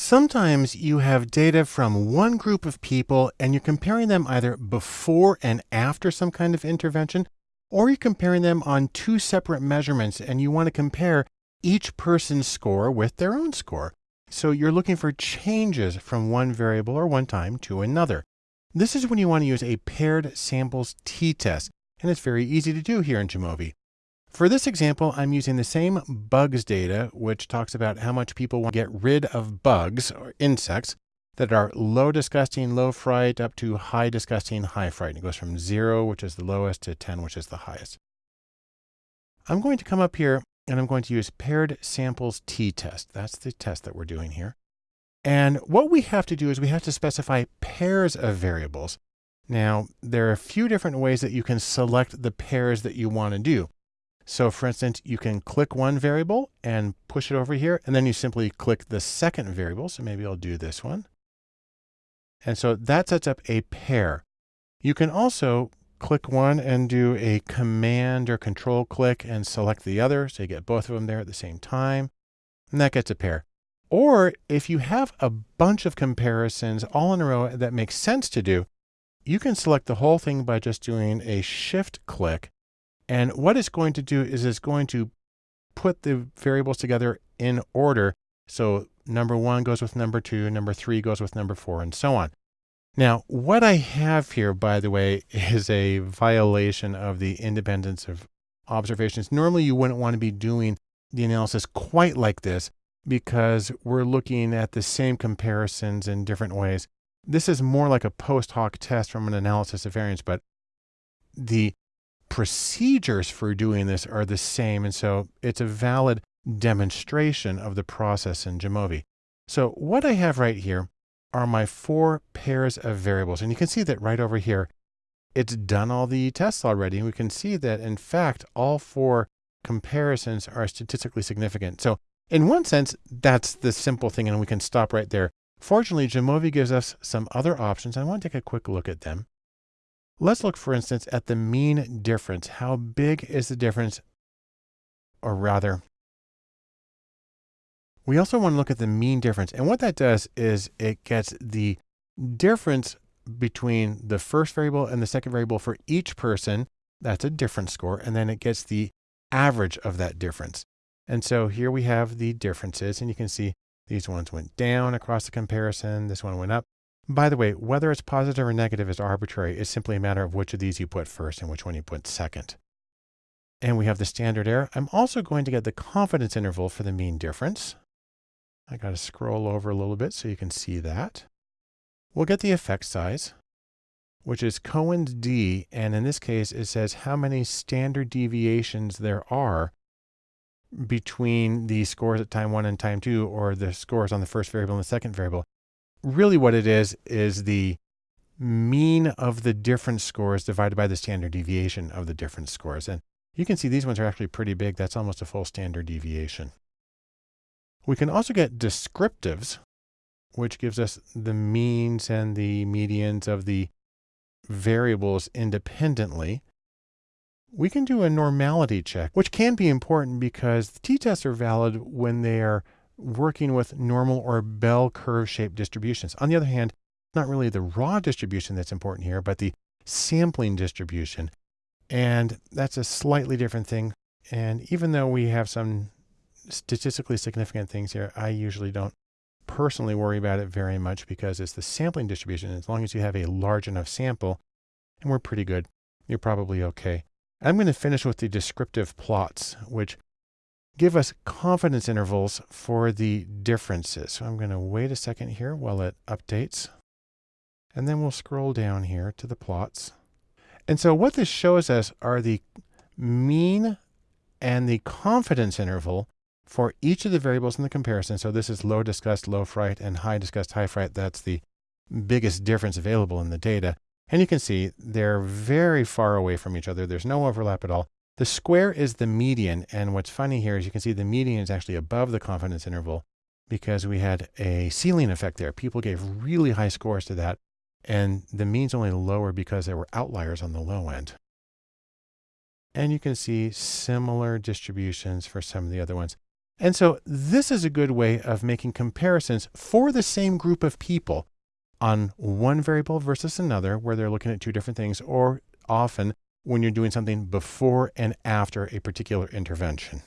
Sometimes you have data from one group of people and you're comparing them either before and after some kind of intervention, or you're comparing them on two separate measurements and you want to compare each person's score with their own score. So you're looking for changes from one variable or one time to another. This is when you want to use a paired samples t-test, and it's very easy to do here in Jamovi. For this example, I'm using the same bugs data, which talks about how much people want to get rid of bugs or insects that are low disgusting, low fright, up to high disgusting, high fright. It goes from zero, which is the lowest, to 10, which is the highest. I'm going to come up here and I'm going to use paired samples t-test. That's the test that we're doing here. And what we have to do is we have to specify pairs of variables. Now, there are a few different ways that you can select the pairs that you want to do. So for instance, you can click one variable and push it over here, and then you simply click the second variable. So maybe I'll do this one. And so that sets up a pair. You can also click one and do a command or control click and select the other. So you get both of them there at the same time. And that gets a pair. Or if you have a bunch of comparisons all in a row that makes sense to do, you can select the whole thing by just doing a shift click and what it's going to do is it's going to put the variables together in order. So number one goes with number two, number three goes with number four, and so on. Now, what I have here, by the way, is a violation of the independence of observations. Normally, you wouldn't want to be doing the analysis quite like this because we're looking at the same comparisons in different ways. This is more like a post hoc test from an analysis of variance, but the procedures for doing this are the same. And so it's a valid demonstration of the process in Jamovi. So what I have right here are my four pairs of variables. And you can see that right over here, it's done all the tests already. And we can see that in fact, all four comparisons are statistically significant. So in one sense, that's the simple thing and we can stop right there. Fortunately, Jamovi gives us some other options. I want to take a quick look at them. Let's look, for instance, at the mean difference. How big is the difference? Or rather, we also want to look at the mean difference. And what that does is it gets the difference between the first variable and the second variable for each person. That's a difference score. And then it gets the average of that difference. And so here we have the differences and you can see these ones went down across the comparison. This one went up. By the way, whether it's positive or negative is arbitrary. It's simply a matter of which of these you put first and which one you put second. And we have the standard error. I'm also going to get the confidence interval for the mean difference. I got to scroll over a little bit so you can see that. We'll get the effect size, which is Cohen's d. And in this case, it says how many standard deviations there are between the scores at time one and time two, or the scores on the first variable and the second variable really what it is, is the mean of the different scores divided by the standard deviation of the different scores. And you can see these ones are actually pretty big. That's almost a full standard deviation. We can also get descriptives, which gives us the means and the medians of the variables independently. We can do a normality check, which can be important because the t-tests are valid when they are working with normal or bell curve shaped distributions. On the other hand, not really the raw distribution that's important here, but the sampling distribution. And that's a slightly different thing. And even though we have some statistically significant things here, I usually don't personally worry about it very much because it's the sampling distribution. As long as you have a large enough sample, and we're pretty good, you're probably okay. I'm going to finish with the descriptive plots, which give us confidence intervals for the differences. So I'm going to wait a second here while it updates. And then we'll scroll down here to the plots. And so what this shows us are the mean and the confidence interval for each of the variables in the comparison. So this is low disgust, low fright, and high disgust, high fright. That's the biggest difference available in the data. And you can see they're very far away from each other. There's no overlap at all. The square is the median. And what's funny here is you can see the median is actually above the confidence interval because we had a ceiling effect there. People gave really high scores to that. And the mean's only lower because there were outliers on the low end. And you can see similar distributions for some of the other ones. And so this is a good way of making comparisons for the same group of people on one variable versus another, where they're looking at two different things, or often when you're doing something before and after a particular intervention.